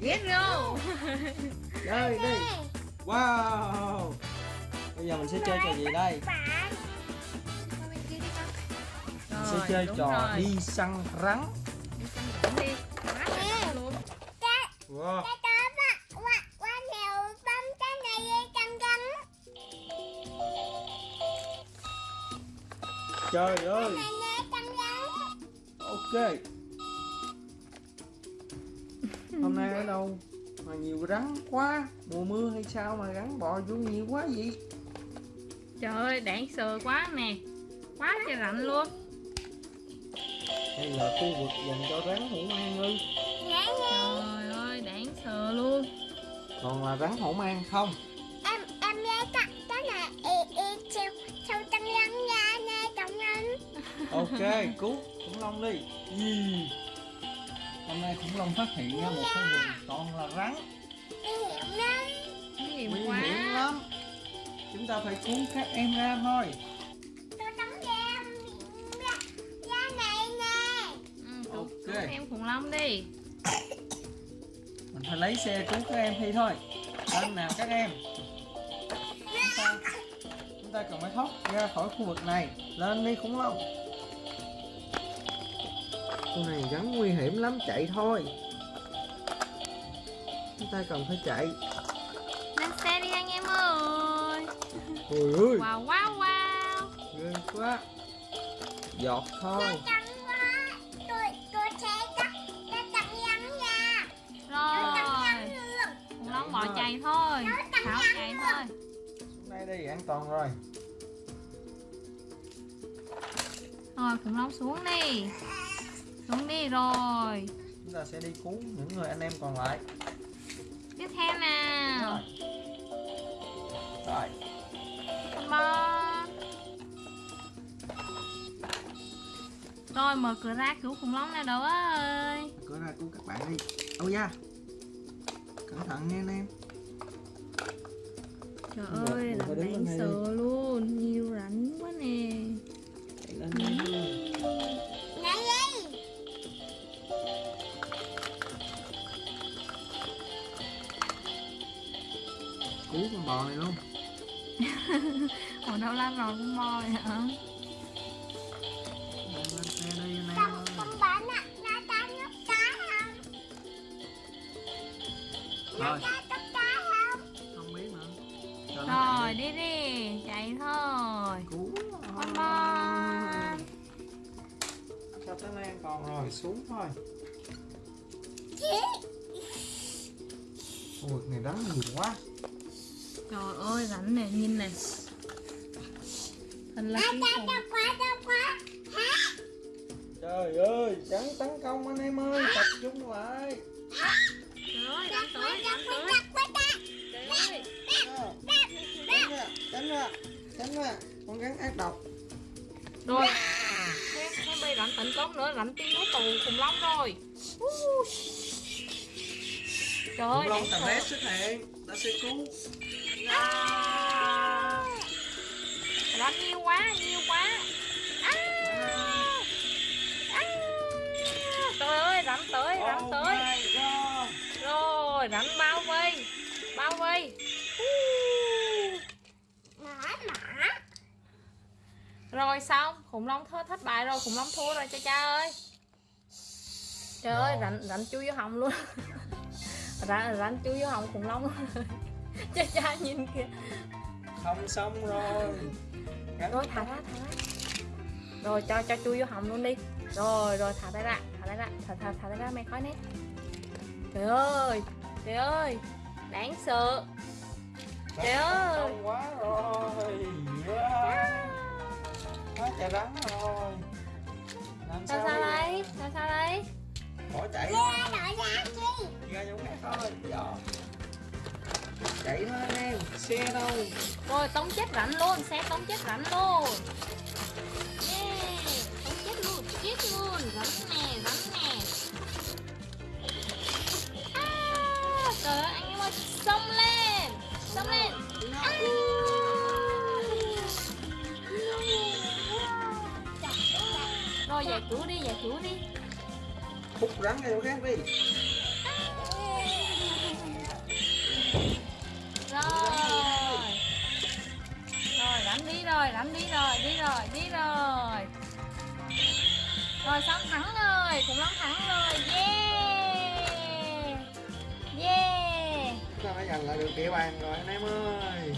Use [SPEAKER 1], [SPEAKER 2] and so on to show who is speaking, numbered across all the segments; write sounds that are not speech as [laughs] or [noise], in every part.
[SPEAKER 1] ghét vô
[SPEAKER 2] chơi đi wow. Bây giờ mình sẽ chơi trò gì đây? mình sẽ chơi
[SPEAKER 1] đúng
[SPEAKER 2] trò
[SPEAKER 1] rồi.
[SPEAKER 2] đi săn rắn.
[SPEAKER 1] Đi săn rắn đi. Trời
[SPEAKER 2] wow.
[SPEAKER 3] cái đó bạn
[SPEAKER 2] hôm nay ở đâu? Mà nhiều rắn quá. Mùa mưa hay sao mà rắn bò vô nhiều quá vậy?
[SPEAKER 1] Trời ơi đáng sợ quá nè. Quá trời rạnh luôn.
[SPEAKER 2] Đây là khu vực dành cho rắn hổ mang ư
[SPEAKER 1] trời ơi đáng sợ luôn.
[SPEAKER 2] Còn là rắn hổ mang không?
[SPEAKER 3] Em em lấy cái cái này y y siêu siêu căng căng nha nè căng căng
[SPEAKER 2] ok cứu khủng long đi. Gì? Hôm nay khủng long phát hiện ra một khu vực toàn là rắn.
[SPEAKER 3] Hiểm lắm
[SPEAKER 1] nguy hiểm
[SPEAKER 2] lắm. Chúng ta phải cứu các em ra thôi.
[SPEAKER 3] Tôi tắm ra ra ra này nè.
[SPEAKER 1] Ừ, cứu,
[SPEAKER 2] Ok.
[SPEAKER 1] cứu em khủng long đi.
[SPEAKER 2] Mình phải lấy xe cứu các em thi thôi. Lên nào các em? Chúng ta chúng ta cần phải thoát ra khỏi khu vực này. Lên đi khủng long này rắn nguy hiểm lắm chạy thôi. Chúng ta cần phải chạy.
[SPEAKER 1] Lên xe đi anh em ơi.
[SPEAKER 2] Ôi ơi.
[SPEAKER 1] Wow wow wow.
[SPEAKER 2] Ghê quá. Giọt thôi.
[SPEAKER 3] Căng quá. Tôi tôi sẽ cắt nha.
[SPEAKER 1] Rồi. bỏ chạy thôi. tháo chạy thôi.
[SPEAKER 2] Đây đi an toàn rồi.
[SPEAKER 1] rồi khủng long xuống đi xuống đi rồi.
[SPEAKER 2] Chúng ta sẽ đi cứu những người anh em còn lại.
[SPEAKER 1] Tiếp theo nào.
[SPEAKER 2] Rồi.
[SPEAKER 1] Come on rồi mở cửa ra cứu khủng long nào đâu ơi.
[SPEAKER 2] Cửa ra cứu các bạn đi. Âu da. Cẩn thận nha anh em.
[SPEAKER 1] Trời ơi làm
[SPEAKER 2] này
[SPEAKER 1] sợ luôn
[SPEAKER 2] cứu con bò này luôn. [laughs]
[SPEAKER 1] Ở đâu la rồi cũng bò vậy hả?
[SPEAKER 2] Lên xe đi
[SPEAKER 3] con con nè nó ta nước cá không? Nó
[SPEAKER 2] rồi
[SPEAKER 3] ta nước cá không?
[SPEAKER 2] Không biết nữa. Cho nó
[SPEAKER 1] rồi đi. đi chạy thôi.
[SPEAKER 2] Cứu
[SPEAKER 1] con bò.
[SPEAKER 2] Sao tới đây an toàn rồi xuống thôi. Vực này rắn nhiều quá
[SPEAKER 1] trời ơi rắn nè nhìn nè. Thật là
[SPEAKER 3] ta quá quá
[SPEAKER 2] trời ơi rắn tấn công anh em ơi tập trung lại.
[SPEAKER 1] Trời ơi tới tới. Trời ơi
[SPEAKER 2] tránh ra tránh ra tránh ra con rắn ác độc
[SPEAKER 1] rồi. Thêm bị rắn tấn công nữa rắn tim nút tù khủng long rồi trời ơi
[SPEAKER 2] khủng long tầm rét xuất hiện ta sẽ cứu
[SPEAKER 1] Rắn nhiều quá nhiều quá. À. À. trời ơi rắn tới rắn
[SPEAKER 2] oh
[SPEAKER 1] tới. rồi rắn bao vây bao vây. Rồi xong. Khủng long thơ thất bại rồi khủng long thua rồi cha cha ơi. Trời ơi rắn rắn chui vô họng luôn. [laughs] Rắn rắn chui vô họng khủng long [laughs] cha cha nhìn kìa.
[SPEAKER 2] Không xong rồi. Rắn
[SPEAKER 1] rồi thả ra thả ra. Rồi cho cho chui vô họng luôn đi. Rồi rồi thả tay ra thả tay ra thả thả thả tay ra mày khói nè. Trời ơi trời ơi đáng sợ. Trời ơi.
[SPEAKER 2] công quá rồi. Quá trời rắn rồi. Làm
[SPEAKER 1] sao sao đây sao sao đây
[SPEAKER 2] bỏ chạy.
[SPEAKER 3] Ra ra chi?
[SPEAKER 2] Ra chỗ khác thôi Dạ. Chạy thôi anh em xe đâu?
[SPEAKER 1] Rồi tống chết rắn luôn xe tống chết rắn luôn. Yeah tống chết luôn chết luôn. Rắn nè rắn nè. À, trời ơi anh em ơi xông lên xông lên. À. rồi giải cứu đi giải cứu đi.
[SPEAKER 2] Hút rắn chỗ khác đi khủng long thắng rồi yeah. Yeah. Chúng ta đã giành lại được địa bàn rồi anh em ơi.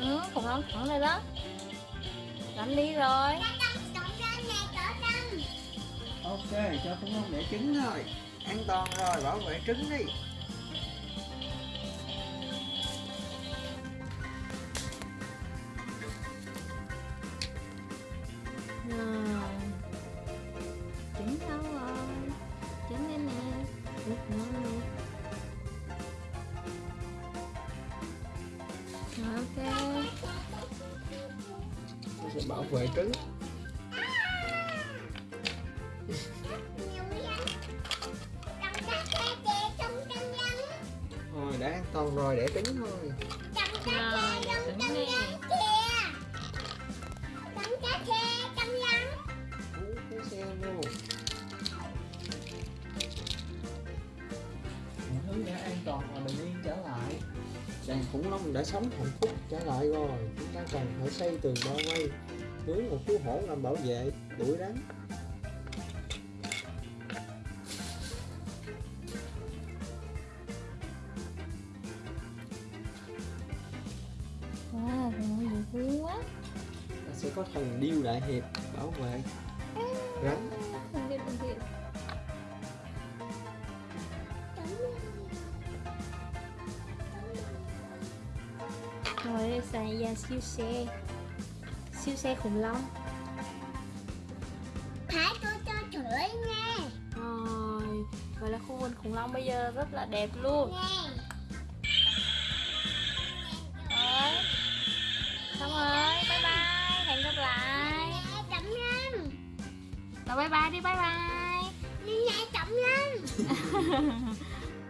[SPEAKER 1] Ừ, khủng long thắng rồi đó. Đánh đi rồi.
[SPEAKER 2] Ok cho cũng không để trứng rồi an toàn rồi bảo vệ trứng đi. Bảo vệ trứng thôi đã an toàn rồi đẻ trứng thôi.
[SPEAKER 1] Rồi để trứng đi
[SPEAKER 2] thứ đã an toàn và bình yên trở lại. Đàn khủng long đã sống hạnh phúc trở lại rồi. Chúng ta cần phải xây tường bao vây hướng một chú hổ làm bảo vệ đuổi rắn
[SPEAKER 1] wow long dễ thương quá.
[SPEAKER 2] Ta sẽ có thần điêu đại hiệp bảo vệ. Rắn.
[SPEAKER 1] không biết không biết rồi xài ra siêu xe siêu xe khủng long
[SPEAKER 3] Phải tôi cho chửi nha.
[SPEAKER 1] rồi vậy là khu vườn khủng long bây giờ rất là đẹp luôn
[SPEAKER 3] Nè.